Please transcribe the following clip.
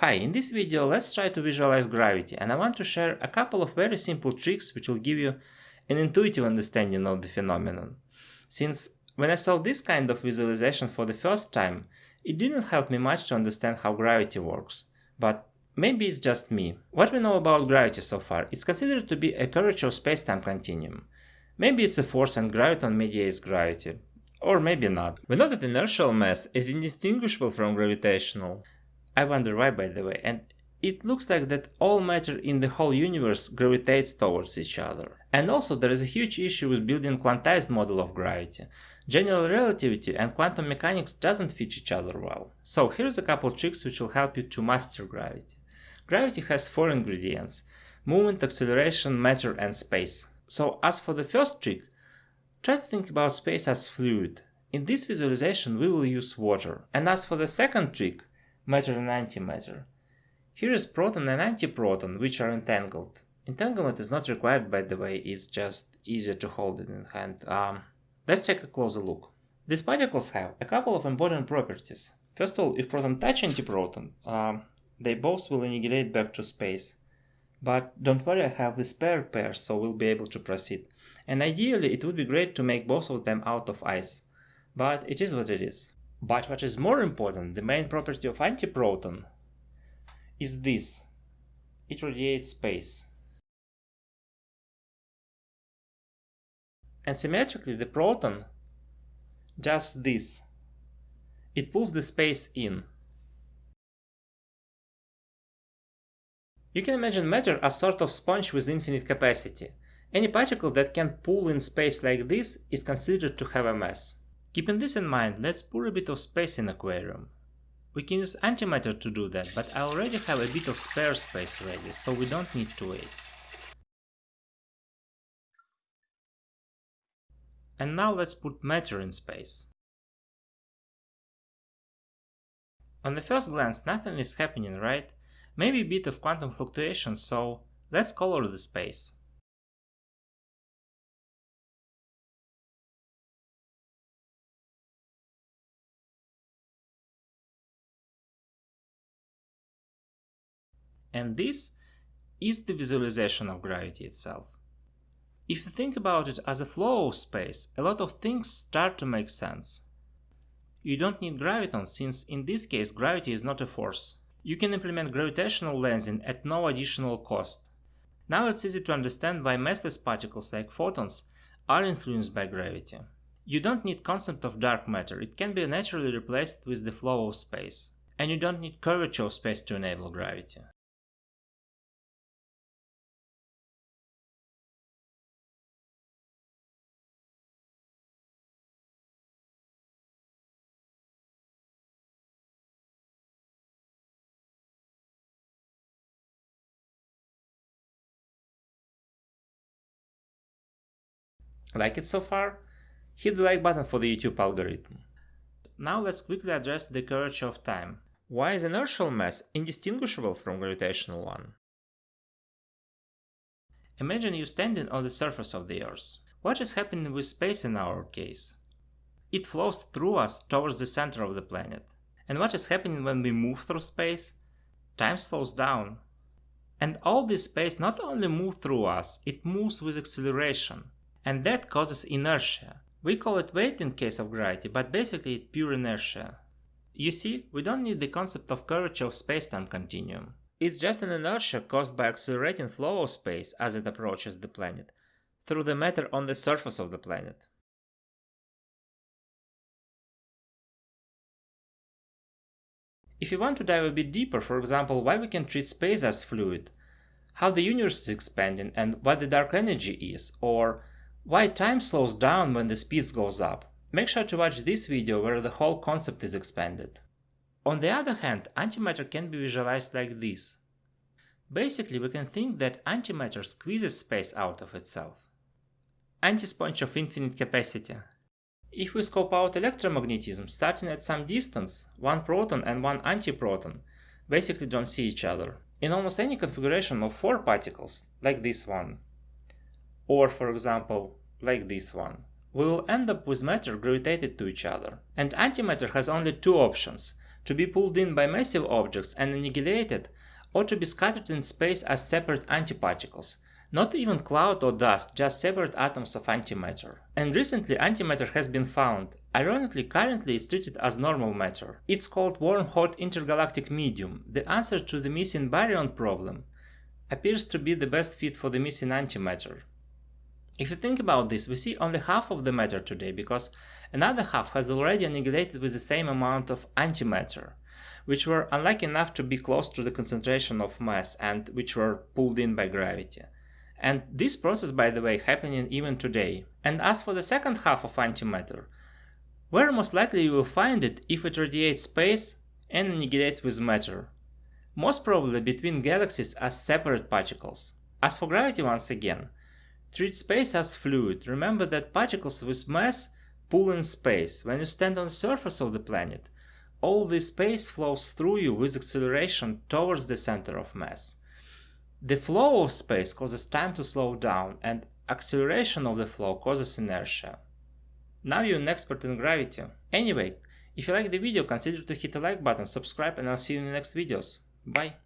Hi, in this video let's try to visualize gravity and I want to share a couple of very simple tricks which will give you an intuitive understanding of the phenomenon. Since when I saw this kind of visualization for the first time, it didn't help me much to understand how gravity works. But maybe it's just me. What we know about gravity so far, it's considered to be a curvature of space-time continuum. Maybe it's a force and graviton mediates gravity. Or maybe not. We know that inertial mass is indistinguishable from gravitational. I wonder why by the way, and it looks like that all matter in the whole universe gravitates towards each other. And also there is a huge issue with building quantized model of gravity. General relativity and quantum mechanics doesn't fit each other well. So here's a couple tricks which will help you to master gravity. Gravity has four ingredients, movement, acceleration, matter and space. So as for the first trick, try to think about space as fluid. In this visualization we will use water. And as for the second trick, matter and antimatter. Here is proton and antiproton, which are entangled. Entanglement is not required by the way, it's just easier to hold it in hand. Um, let's take a closer look. These particles have a couple of important properties. First of all, if proton touch antiproton, um, they both will annihilate back to space. But don't worry, I have the spare pair, so we'll be able to proceed. And ideally, it would be great to make both of them out of ice. But it is what it is. But what is more important, the main property of antiproton is this. It radiates space. And symmetrically the proton does this. It pulls the space in. You can imagine matter as sort of sponge with infinite capacity. Any particle that can pull in space like this is considered to have a mass. Keeping this in mind, let's pour a bit of space in aquarium. We can use antimatter to do that, but I already have a bit of spare space ready, so we don't need to wait. And now let's put matter in space. On the first glance nothing is happening, right? Maybe a bit of quantum fluctuation, so let's color the space. And this is the visualization of gravity itself. If you think about it as a flow of space, a lot of things start to make sense. You don't need graviton since in this case gravity is not a force. You can implement gravitational lensing at no additional cost. Now it's easy to understand why massless particles like photons are influenced by gravity. You don't need concept of dark matter, it can be naturally replaced with the flow of space. And you don't need curvature of space to enable gravity. Like it so far? Hit the like button for the YouTube algorithm. Now let's quickly address the curvature of time. Why is inertial mass indistinguishable from gravitational one? Imagine you standing on the surface of the Earth. What is happening with space in our case? It flows through us towards the center of the planet. And what is happening when we move through space? Time slows down. And all this space not only moves through us, it moves with acceleration and that causes inertia. We call it weight in case of gravity, but basically it's pure inertia. You see, we don't need the concept of curvature of spacetime continuum. It's just an inertia caused by accelerating flow of space as it approaches the planet, through the matter on the surface of the planet. If you want to dive a bit deeper, for example, why we can treat space as fluid, how the universe is expanding and what the dark energy is, or why time slows down when the speed goes up? Make sure to watch this video where the whole concept is expanded. On the other hand, antimatter can be visualized like this. Basically, we can think that antimatter squeezes space out of itself. Antisponge of infinite capacity. If we scope out electromagnetism starting at some distance, one proton and one antiproton basically don't see each other. In almost any configuration of four particles, like this one, or for example like this one. We will end up with matter gravitated to each other. And antimatter has only two options, to be pulled in by massive objects and annihilated, or to be scattered in space as separate antiparticles, not even cloud or dust, just separate atoms of antimatter. And recently antimatter has been found. Ironically, currently it's treated as normal matter. It's called warm-hot intergalactic medium, the answer to the missing baryon problem. Appears to be the best fit for the missing antimatter. If you think about this, we see only half of the matter today because another half has already annihilated with the same amount of antimatter, which were unlucky enough to be close to the concentration of mass and which were pulled in by gravity. And this process, by the way, happening even today. And as for the second half of antimatter, where most likely you will find it if it radiates space and annihilates with matter. Most probably between galaxies as separate particles. As for gravity once again, treat space as fluid. Remember that particles with mass pull in space. When you stand on the surface of the planet, all this space flows through you with acceleration towards the center of mass. The flow of space causes time to slow down and acceleration of the flow causes inertia. Now you're an expert in gravity. Anyway, if you like the video consider to hit the like button, subscribe and I'll see you in the next videos. Bye!